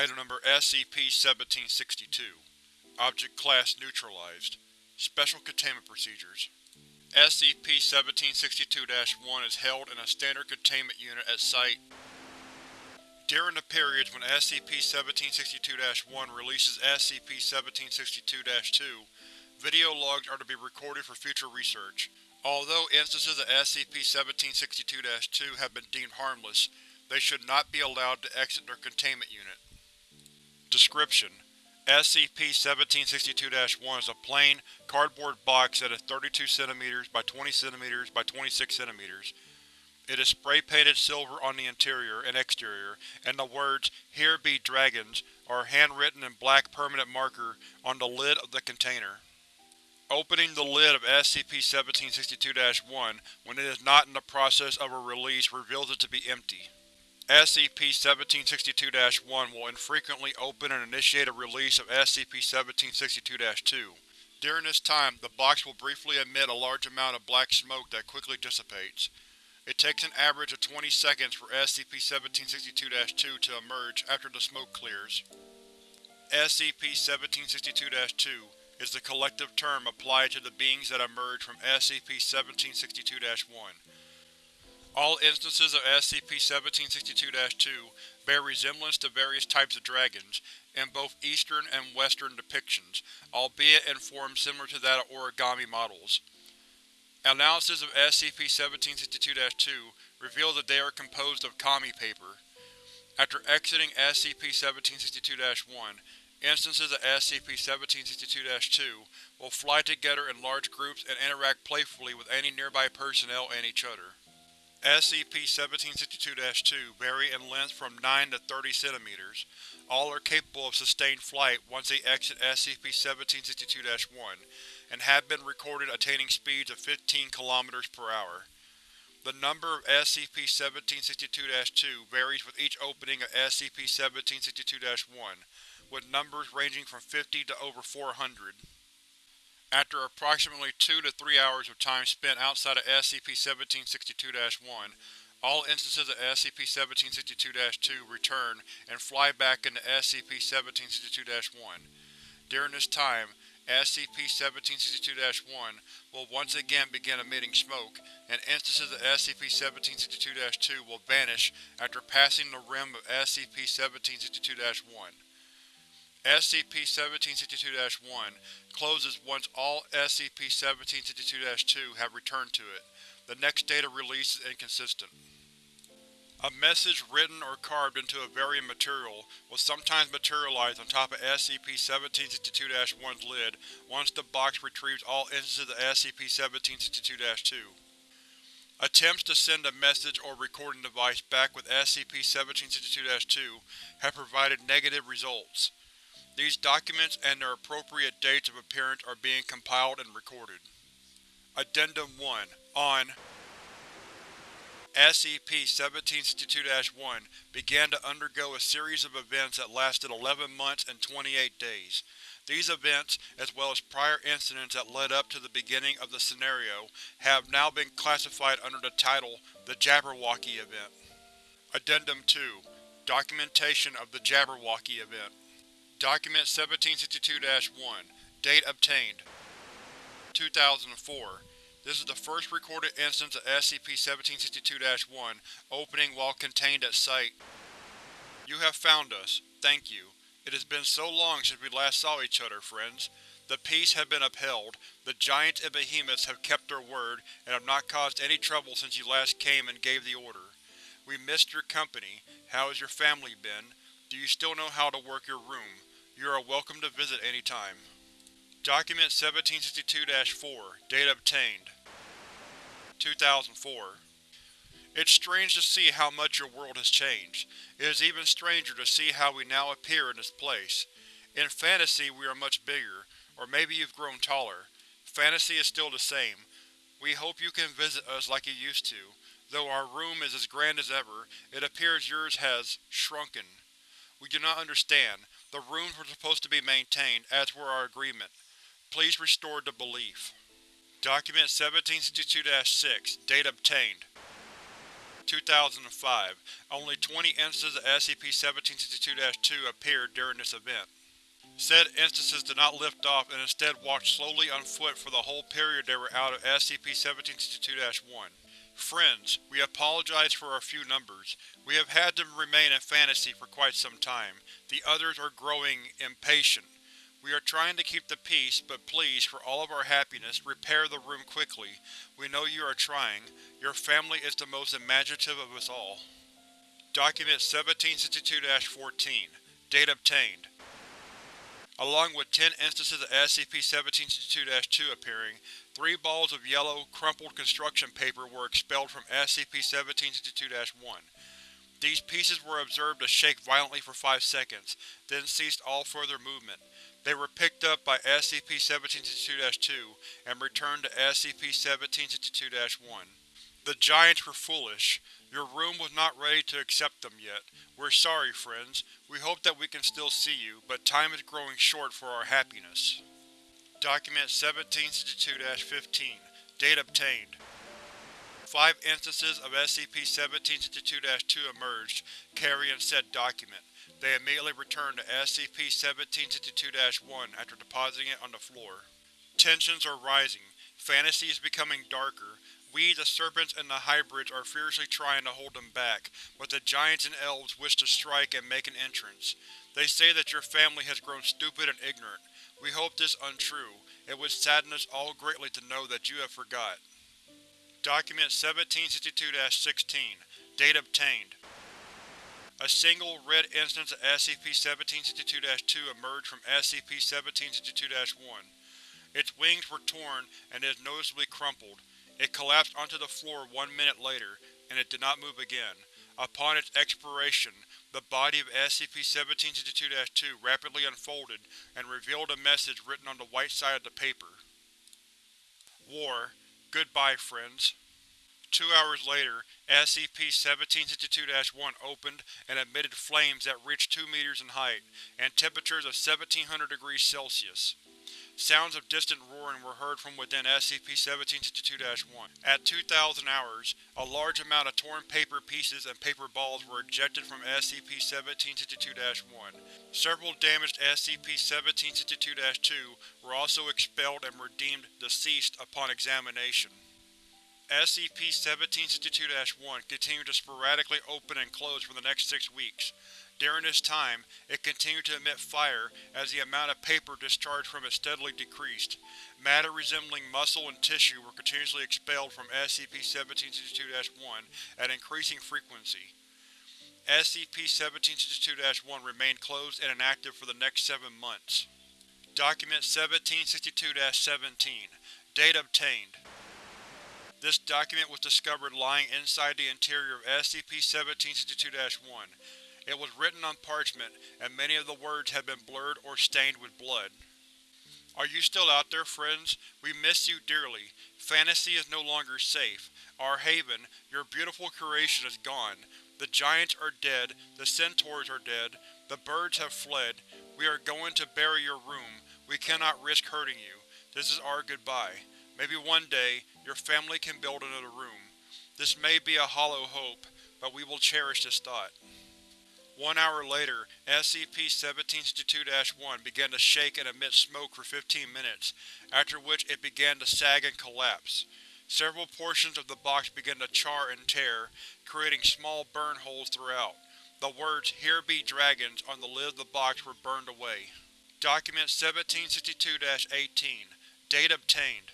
Item Number SCP-1762 Object Class Neutralized Special Containment Procedures SCP-1762-1 is held in a Standard Containment Unit at Site During the periods when SCP-1762-1 releases SCP-1762-2, video logs are to be recorded for future research. Although instances of SCP-1762-2 have been deemed harmless, they should not be allowed to exit their containment unit. Description: SCP-1762-1 is a plain, cardboard box that is 32 cm by 20 cm by 26 cm. It is spray-painted silver on the interior and exterior, and the words, Here Be Dragons, are handwritten in black permanent marker on the lid of the container. Opening the lid of SCP-1762-1 when it is not in the process of a release reveals it to be empty. SCP-1762-1 will infrequently open and initiate a release of SCP-1762-2. During this time, the box will briefly emit a large amount of black smoke that quickly dissipates. It takes an average of 20 seconds for SCP-1762-2 to emerge after the smoke clears. SCP-1762-2 is the collective term applied to the beings that emerge from SCP-1762-1. All instances of SCP-1762-2 bear resemblance to various types of dragons, in both Eastern and Western depictions, albeit in forms similar to that of origami models. Analysis of SCP-1762-2 reveals that they are composed of kami paper. After exiting SCP-1762-1, instances of SCP-1762-2 will fly together in large groups and interact playfully with any nearby personnel and each other. SCP-1762-2 vary in length from 9 to 30 cm. All are capable of sustained flight once they exit SCP-1762-1, and have been recorded attaining speeds of 15 km per hour. The number of SCP-1762-2 varies with each opening of SCP-1762-1, with numbers ranging from 50 to over 400. After approximately 2 to 3 hours of time spent outside of SCP-1762-1, all instances of SCP-1762-2 return and fly back into SCP-1762-1. During this time, SCP-1762-1 will once again begin emitting smoke, and instances of SCP-1762-2 will vanish after passing the rim of SCP-1762-1. SCP-1762-1 closes once all SCP-1762-2 have returned to it. The next data release is inconsistent. A message written or carved into a varying material will sometimes materialize on top of SCP-1762-1's lid once the box retrieves all instances of SCP-1762-2. Attempts to send a message or recording device back with SCP-1762-2 have provided negative results. These documents and their appropriate dates of appearance are being compiled and recorded. Addendum 1 On SCP-1762-1 began to undergo a series of events that lasted 11 months and 28 days. These events, as well as prior incidents that led up to the beginning of the scenario, have now been classified under the title The Jabberwocky Event. Addendum 2 Documentation of the Jabberwocky Event Document 1762-1 Date obtained 2004 This is the first recorded instance of SCP-1762-1 opening while contained at Site. You have found us. Thank you. It has been so long since we last saw each other, friends. The peace has been upheld, the giants and behemoths have kept their word and have not caused any trouble since you last came and gave the order. We missed your company. How has your family been? Do you still know how to work your room? You are welcome to visit any time. Document 1762-4 Date obtained 2004 It's strange to see how much your world has changed. It is even stranger to see how we now appear in this place. In fantasy we are much bigger, or maybe you've grown taller. Fantasy is still the same. We hope you can visit us like you used to. Though our room is as grand as ever, it appears yours has shrunken. We do not understand. The rooms were supposed to be maintained, as were our agreement. Please restore the belief. Document 1762-6 Date obtained 2005. Only 20 instances of SCP-1762-2 appeared during this event. Said instances did not lift off and instead walked slowly on foot for the whole period they were out of SCP-1762-1. Friends, we apologize for our few numbers. We have had them remain in fantasy for quite some time. The others are growing impatient. We are trying to keep the peace, but please, for all of our happiness, repair the room quickly. We know you are trying. Your family is the most imaginative of us all. Document 1762-14 Date obtained Along with 10 instances of SCP-1762-2 appearing, three balls of yellow, crumpled construction paper were expelled from SCP-1762-1. These pieces were observed to shake violently for five seconds, then ceased all further movement. They were picked up by SCP-1762-2 and returned to SCP-1762-1. The Giants were foolish. Your room was not ready to accept them yet. We're sorry, friends. We hope that we can still see you, but time is growing short for our happiness. Document 1762-15 Date obtained Five instances of SCP-1762-2 emerged, carrying said document. They immediately returned to SCP-1762-1 after depositing it on the floor. Tensions are rising. Fantasy is becoming darker. We, the Serpents and the Hybrids, are fiercely trying to hold them back, but the Giants and Elves wish to strike and make an entrance. They say that your family has grown stupid and ignorant. We hope this untrue. It would sadden us all greatly to know that you have forgot. Document 1762-16 Date obtained a single, red instance of SCP-1762-2 emerged from SCP-1762-1. Its wings were torn and is noticeably crumpled. It collapsed onto the floor one minute later, and it did not move again. Upon its expiration, the body of SCP-1762-2 rapidly unfolded and revealed a message written on the white side of the paper. War. Goodbye, friends. Two hours later, SCP-1762-1 opened and emitted flames that reached 2 meters in height, and temperatures of 1700 degrees Celsius. Sounds of distant roaring were heard from within SCP-1762-1. At 2000 hours, a large amount of torn paper pieces and paper balls were ejected from SCP-1762-1. Several damaged SCP-1762-2 were also expelled and were deemed deceased upon examination. SCP-1762-1 continued to sporadically open and close for the next six weeks. During this time, it continued to emit fire as the amount of paper discharged from it steadily decreased. Matter resembling muscle and tissue were continuously expelled from SCP-1762-1 at increasing frequency. SCP-1762-1 remained closed and inactive for the next seven months. Document 1762-17 Date obtained this document was discovered lying inside the interior of SCP-1762-1. It was written on parchment, and many of the words had been blurred or stained with blood. Are you still out there, friends? We miss you dearly. Fantasy is no longer safe. Our haven, your beautiful creation is gone. The giants are dead, the centaurs are dead, the birds have fled. We are going to bury your room. We cannot risk hurting you. This is our goodbye. Maybe one day, your family can build another room. This may be a hollow hope, but we will cherish this thought. One hour later, SCP-1762-1 began to shake and emit smoke for 15 minutes, after which it began to sag and collapse. Several portions of the box began to char and tear, creating small burn holes throughout. The words, Here be dragons, on the lid of the box were burned away. Document 1762-18 Date obtained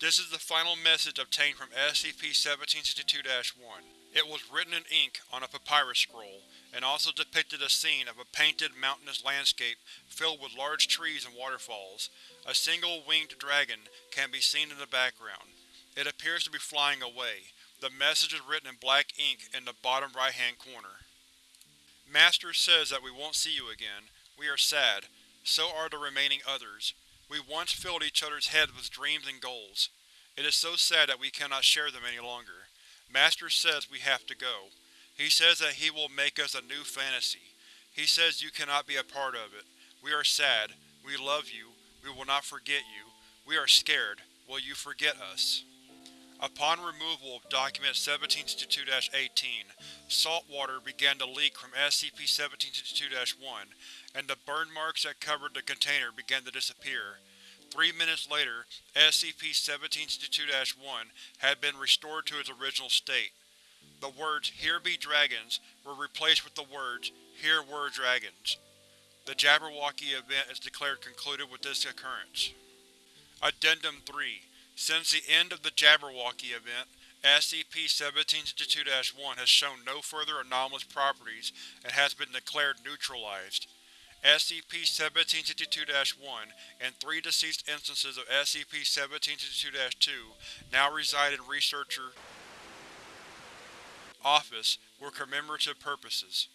this is the final message obtained from SCP-1762-1. It was written in ink on a papyrus scroll, and also depicted a scene of a painted, mountainous landscape filled with large trees and waterfalls. A single winged dragon can be seen in the background. It appears to be flying away. The message is written in black ink in the bottom right-hand corner. Master says that we won't see you again. We are sad. So are the remaining others. We once filled each other's heads with dreams and goals. It is so sad that we cannot share them any longer. Master says we have to go. He says that he will make us a new fantasy. He says you cannot be a part of it. We are sad. We love you. We will not forget you. We are scared. Will you forget us? Upon removal of Document 1762-18, salt water began to leak from SCP-1762-1, and the burn marks that covered the container began to disappear. Three minutes later, SCP-1762-1 had been restored to its original state. The words, Here be dragons, were replaced with the words, Here were dragons. The Jabberwocky event is declared concluded with this occurrence. Addendum 3 Since the end of the Jabberwocky event, SCP-1762-1 has shown no further anomalous properties and has been declared neutralized. SCP-1762-1 and three deceased instances of SCP-1762-2 now reside in Researcher Office for commemorative purposes.